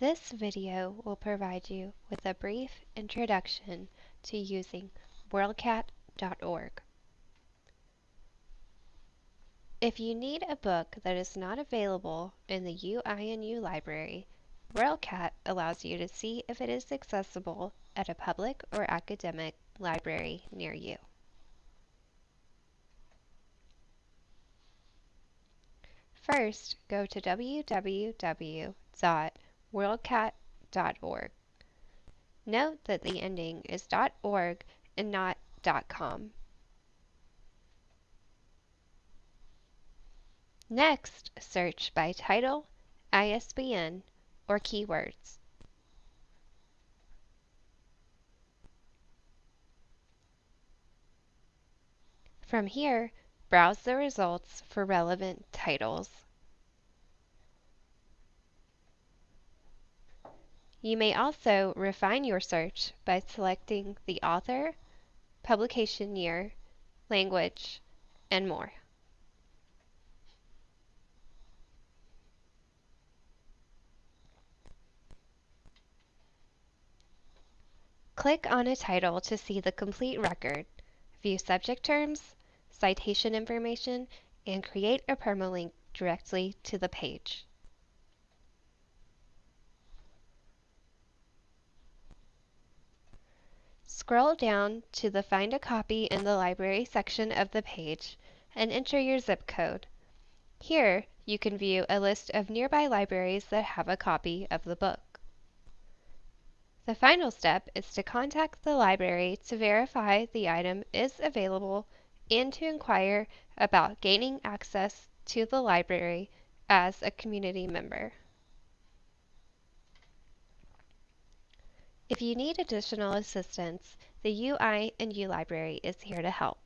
This video will provide you with a brief introduction to using WorldCat.org. If you need a book that is not available in the UINU library, WorldCat allows you to see if it is accessible at a public or academic library near you. First, go to www.worldcat.org. Note that the ending is .org and not .com. Next, search by title, ISBN, or keywords. From here, browse the results for relevant titles. You may also refine your search by selecting the author, publication year, language, and more. Click on a title to see the complete record, view subject terms, citation information, and create a permalink directly to the page. Scroll down to the Find a Copy in the Library section of the page and enter your zip code. Here, you can view a list of nearby libraries that have a copy of the book. The final step is to contact the library to verify the item is available and to inquire about gaining access to the library as a community member. If you need additional assistance, the UI and U Library is here to help.